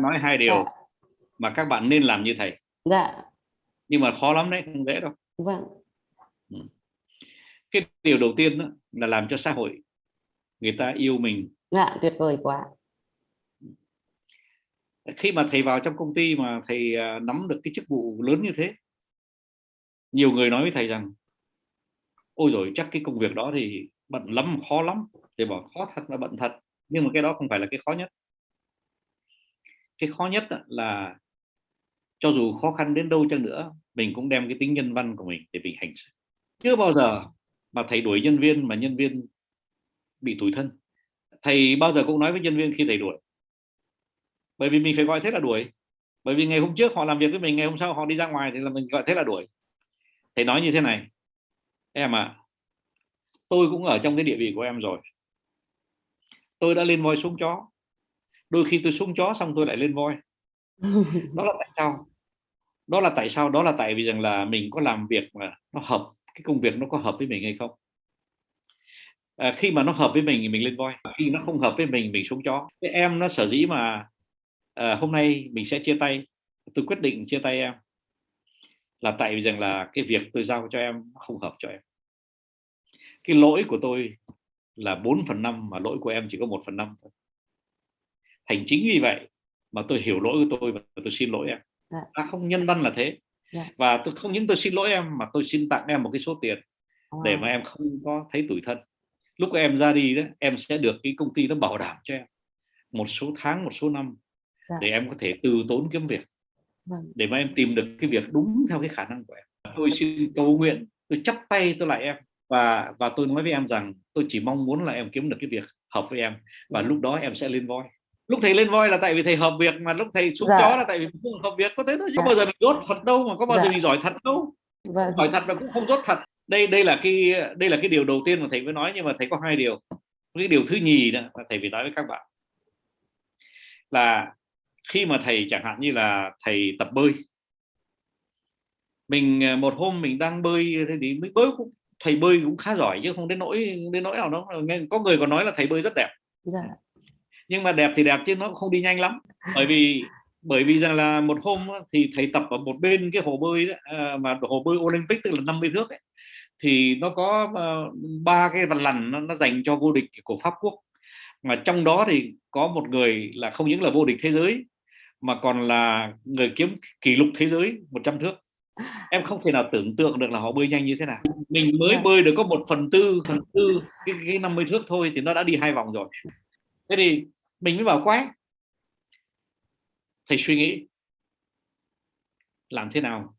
nói hai điều Dạ. mà các bạn nên làm như thầy Dạ. nhưng mà khó lắm đấy không dễ đâu Vâng. cái điều đầu tiên đó, là làm cho xã hội người ta yêu mình Dạ, tuyệt vời quá. khi mà thầy vào trong công ty mà thầy à, nắm được cái chức vụ lớn như thế nhiều người nói với thầy rằng ôi rồi chắc cái công việc đó thì bận lắm khó lắm thầy bảo khó thật là bận thật nhưng mà cái đó không phải là cái khó nhất cái khó nhất là cho dù khó khăn đến đâu chăng nữa, mình cũng đem cái tính nhân văn của mình để mình hành xử. Chưa bao giờ mà thầy đuổi nhân viên mà nhân viên bị tủi thân. Thầy bao giờ cũng nói với nhân viên khi thầy đuổi. Bởi vì mình phải gọi thế là đuổi. Bởi vì ngày hôm trước họ làm việc với mình, ngày hôm sau họ đi ra ngoài thì là mình gọi thế là đuổi. Thầy nói như thế này, em ạ, tôi cũng ở trong cái địa vị của em rồi. Tôi đã lên voi xuống chó đôi khi tôi xuống chó xong tôi lại lên voi. Đó là tại sao? Đó là tại sao? Đó là tại vì rằng là mình có làm việc mà nó hợp cái công việc nó có hợp với mình hay không? À, khi mà nó hợp với mình thì mình lên voi. Khi nó không hợp với mình mình xuống chó. Cái em nó sở dĩ mà à, hôm nay mình sẽ chia tay tôi quyết định chia tay em là tại vì rằng là cái việc tôi giao cho em không hợp cho em. Cái lỗi của tôi là 4 phần năm mà lỗi của em chỉ có một phần năm thôi thành chính vì vậy mà tôi hiểu lỗi của tôi và tôi xin lỗi em Dạ. à, không nhân văn là thế Dạ. và tôi không những tôi xin lỗi em mà tôi xin tặng em một cái số tiền để Wow. mà em không có thấy tủi thân lúc em ra đi đó em sẽ được cái công ty nó bảo đảm cho em một số tháng một số năm Dạ. để em có thể từ tốn kiếm việc Vâng. để mà em tìm được cái việc đúng theo cái khả năng của em tôi xin cầu nguyện tôi chắp tay tôi lại em và và tôi nói với em rằng tôi chỉ mong muốn là em kiếm được cái việc hợp với em và lúc đó em sẽ lên voi lúc thầy lên voi là tại vì thầy hợp việc mà lúc thầy xuống Dạ. chó là tại vì không hợp việc có thế thôi chứ Dạ. có bao giờ mình dốt thật đâu mà có bao giờ Dạ. mình giỏi thật đâu Vâng. giỏi thật mà cũng không dốt thật đây đây là cái đây là cái điều đầu tiên mà thầy mới nói nhưng mà thầy có hai điều cái điều thứ nhì nữa là thầy phải nói với các bạn là khi mà thầy chẳng hạn như là thầy tập bơi mình à, một hôm mình đang bơi thế thì mới bơi cũng thầy bơi cũng khá giỏi chứ không đến nỗi đến nỗi nào đâu Nghe- có người còn nói là thầy bơi rất đẹp Dạ. Nhưng mà đẹp thì đẹp chứ nó cũng không đi nhanh lắm. Bởi vì bởi vì rằng là một hôm thì thầy tập ở một bên cái hồ bơi đó, à, mà hồ bơi Olympic tức là 50 thước ấy, thì nó có ờ, ba cái vằn lằn nó, nó dành cho vô địch của Pháp Quốc. Mà trong đó thì có một người là không những là vô địch thế giới mà còn là người kiếm kỷ lục thế giới 100 thước. Em không thể nào tưởng tượng được là họ bơi nhanh như thế nào. Mình mới Dạ. bơi được có một phần tư phần tư cái, cái 50 thước thôi thì nó đã đi hai vòng rồi. Thế thì mình mới bảo quái. Thầy suy nghĩ làm thế nào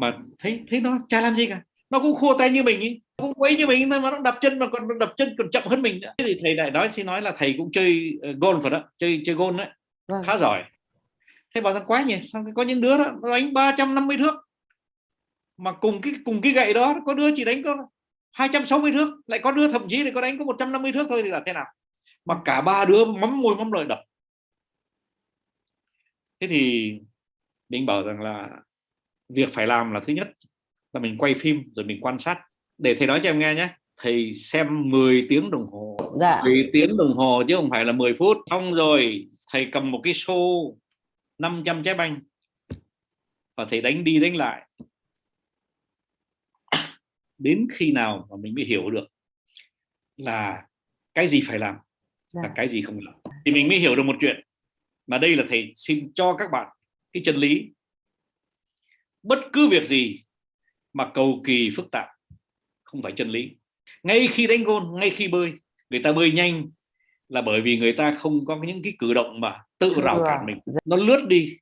mà thấy thấy nó chả làm gì cả nó cũng khua tay như mình ý cũng quấy như mình thôi mà nó đập chân mà còn đập chân còn chậm hơn mình nữa. Thì thầy lại nói xin nói là thầy cũng chơi ờ, golf rồi đó chơi chơi golf đấy Vâng. khá giỏi. Thế bảo rằng quá nhỉ sao có những đứa đó nó đánh 350 thước mà cùng cái cùng cái gậy đó có đứa chỉ đánh có 260 thước lại có đứa thậm chí thì có đánh có 150 thước thôi thì là thế nào mà cả ba đứa mắm môi mắm lợi đập thế thì mình bảo rằng là việc phải làm là thứ nhất là mình quay phim rồi mình quan sát. Để thầy nói cho em nghe nhé thầy xem 10 tiếng đồng hồ. Dạ. 10 tiếng đồng hồ chứ không phải là 10 phút. Xong rồi thầy cầm một cái xô 500 trái banh và thầy đánh đi đánh lại. Đến khi nào mà mình mới hiểu được là cái gì phải làm và Dạ. cái gì không làm thì mình mới hiểu được một chuyện. Mà đây là thầy xin cho các bạn cái chân lý. Bất cứ việc gì mà cầu kỳ phức tạp không phải chân lý. Ngay khi đánh gôn ngay khi bơi người ta bơi nhanh là bởi vì người ta không có những cái cử động mà tự rào cản mình. Dạ. nó lướt đi.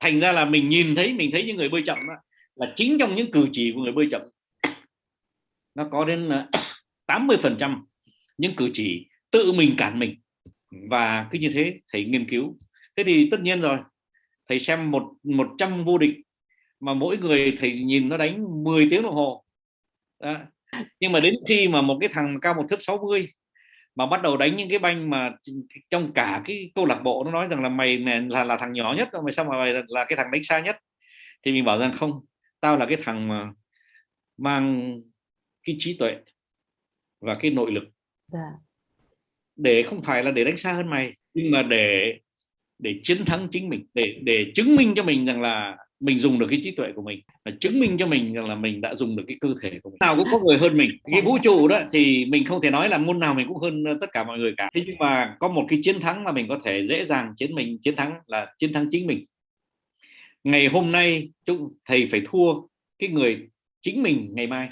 Thành ra là mình nhìn thấy mình thấy những người bơi chậm đó, là chính trong những cử chỉ của người bơi chậm nó có đến là 80 phần trăm những cử chỉ tự mình cản mình. Và cứ như thế thầy nghiên cứu. Thế thì tất nhiên rồi thầy xem một một trăm vô địch mà mỗi người thầy nhìn nó đánh 10 tiếng đồng hồ. Đó. nhưng mà đến khi mà một cái thằng cao một thước 60 mà bắt đầu đánh những cái banh mà trong cả cái câu lạc bộ nó nói rằng là mày, mày là là thằng nhỏ nhất mày sao mà mày là, là cái thằng đánh xa nhất? Thì mình bảo rằng không tao là cái thằng mà mang cái trí tuệ và cái nội lực. Yeah để không phải là để đánh xa hơn mày, nhưng mà để để chiến thắng chính mình, để để chứng minh cho mình rằng là mình dùng được cái trí tuệ của mình và chứng minh cho mình rằng là mình đã dùng được cái cơ thể của mình. Nào cũng có người hơn mình. Cái vũ trụ đó thì mình không thể nói là môn nào mình cũng hơn ờ, tất cả mọi người cả. Thế nhưng mà có một cái chiến thắng mà mình có thể dễ dàng chiến mình, chiến thắng là chiến thắng chính mình. Ngày hôm nay, chúng thầy phải thua cái người chính mình ngày mai.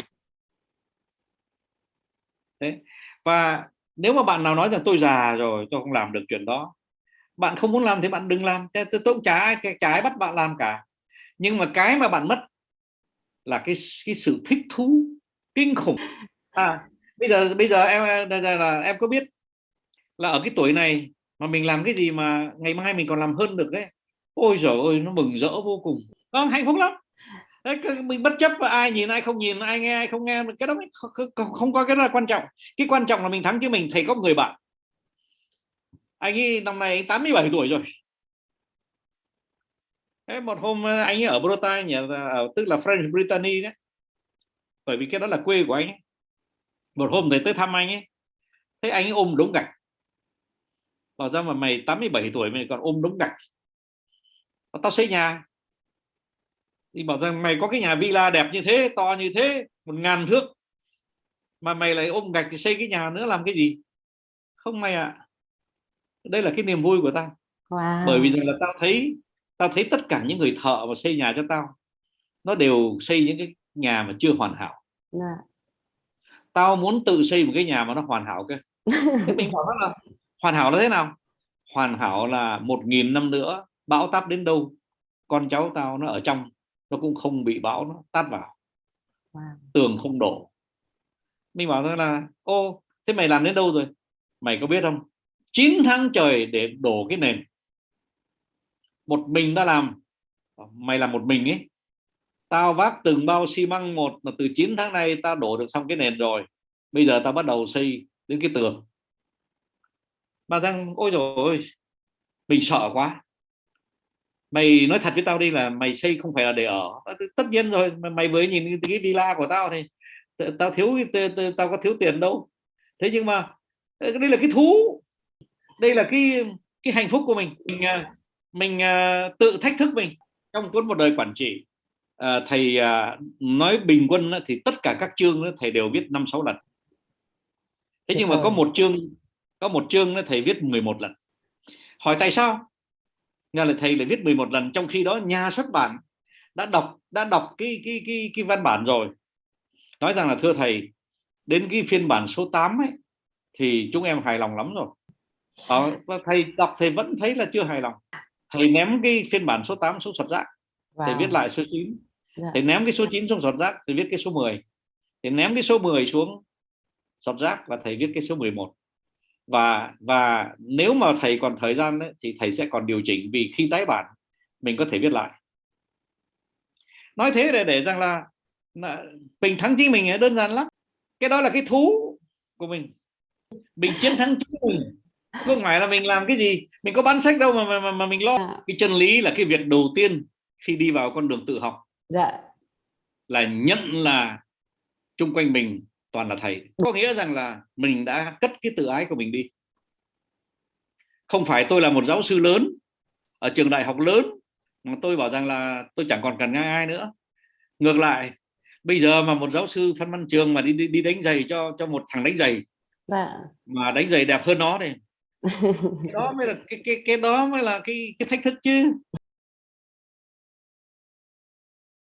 Đấy và nếu mà bạn nào nói rằng tôi già rồi, tôi không làm được chuyện đó. Bạn không muốn làm thì bạn đừng làm. Tôi cũng chả trái bắt bạn làm cả. Nhưng mà cái mà bạn mất là cái cái sự thích thú, kinh khủng. À bây giờ bây giờ em bây là, em có biết là ở cái tuổi này mà mình làm cái gì mà ngày mai mình còn làm hơn được đấy ôi giời ơi, nó mừng rỡ vô cùng. Nó hạnh phúc lắm đấy, mình bất chấp ai nhìn ai không nhìn ai nghe ai không nghe cái đó không, không, không có cái đó là quan trọng. Cái quan trọng là mình thắng chứ mình thầy có người bạn. Anh ấy năm nay 87 tuổi rồi. Thế một hôm ờ, anh ấy ở Bretagne ờ, ở tức là French Brittany đấy. Bởi vì cái đó là quê của anh ấy. một hôm thầy tới thăm anh ấy. Thấy anh ấy ôm đống gạch. Bảo ra mà mày 87 tuổi mày còn ôm đống gạch? Tao xây nhà thì bảo rằng mày có cái nhà villa đẹp như thế to như thế một ngàn thước mà mày lại ôm gạch thì xây cái nhà nữa làm cái gì không mày ạ à. đây là cái niềm vui của tao wow. bởi vì rằng là tao thấy tao thấy tất cả những người thợ mà xây nhà cho tao nó đều xây những cái nhà mà chưa hoàn hảo yeah. Dạ. tao muốn tự xây một cái nhà mà nó hoàn hảo cơ thế mình bảo là hoàn hảo là thế nào hoàn hảo là một nghìn năm nữa bão táp đến đâu con cháu tao nó ở trong nó cũng không bị bão nó tát vào. Wow. tường không đổ. Mình bảo rằng là ô thế mày làm đến đâu rồi? Mày có biết không? 9 tháng trời để đổ cái nền. Một mình ta làm. Mày làm một mình ấy. Tao vác từng bao xi măng một là từ 9 tháng nay tao đổ được xong cái nền rồi. Bây giờ tao bắt đầu xây đến cái tường. Mà rằng ôi rồi mình sợ quá mày nói thật với tao đi là mày xây không phải là để ở. Tất nhiên rồi mày mới nhìn cái villa của tao thì tao thiếu tao có thiếu tiền đâu. Thế nhưng mà đây là cái thú. Đây là cái cái hạnh phúc của mình. Mình à, mình uh, tự thách thức mình trong cuốn một đời quản trị. Uh, thầy nói bình quân thì tất cả các chương thầy đều viết năm sáu lần. Thế nhưng mà có một chương có một chương thầy viết 11 lần. Hỏi tại sao nghe là thầy lại viết 11 lần trong khi đó nhà xuất bản đã đọc đã đọc cái cái cái cái văn bản rồi nói rằng là thưa thầy đến cái phiên bản số 8 ấy thì chúng em hài lòng lắm rồi ờ, thầy đọc thầy vẫn thấy là chưa hài lòng thầy ném cái phiên bản số 8 xuống sọt rác wow. thầy viết lại số 9 yeah. Dạ. thầy ném cái số 9 xuống sọt rác thầy viết cái số 10 thầy ném cái số 10 xuống sọt rác và thầy viết cái số 11 và và nếu mà thầy còn thời gian ấy, thì thầy sẽ còn điều chỉnh vì khi tái bản mình có thể viết lại. Nói thế để để rằng là, là mình thắng chính mình đơn giản lắm. Cái đó là cái thú của mình. Mình chiến thắng chính mình. Không phải là mình làm cái gì. Mình có bán sách đâu mà mà, mà mình lo. À. cái chân lý là cái việc đầu tiên khi đi vào con đường tự học dạ. là nhận là chung quanh mình toàn là thầy. Có nghĩa rằng là mình đã cất cái tự ái của mình đi. Không phải tôi là một giáo sư lớn ở trường đại học lớn mà tôi bảo rằng là tôi chẳng còn cần ai nữa. Ngược lại bây giờ mà một giáo sư phân văn trường mà đi đi, đi đánh giày cho cho một thằng đánh giày dạ. mà đánh giày đẹp hơn nó thì đó mới là cái cái cái đó mới là cái cái thách thức chứ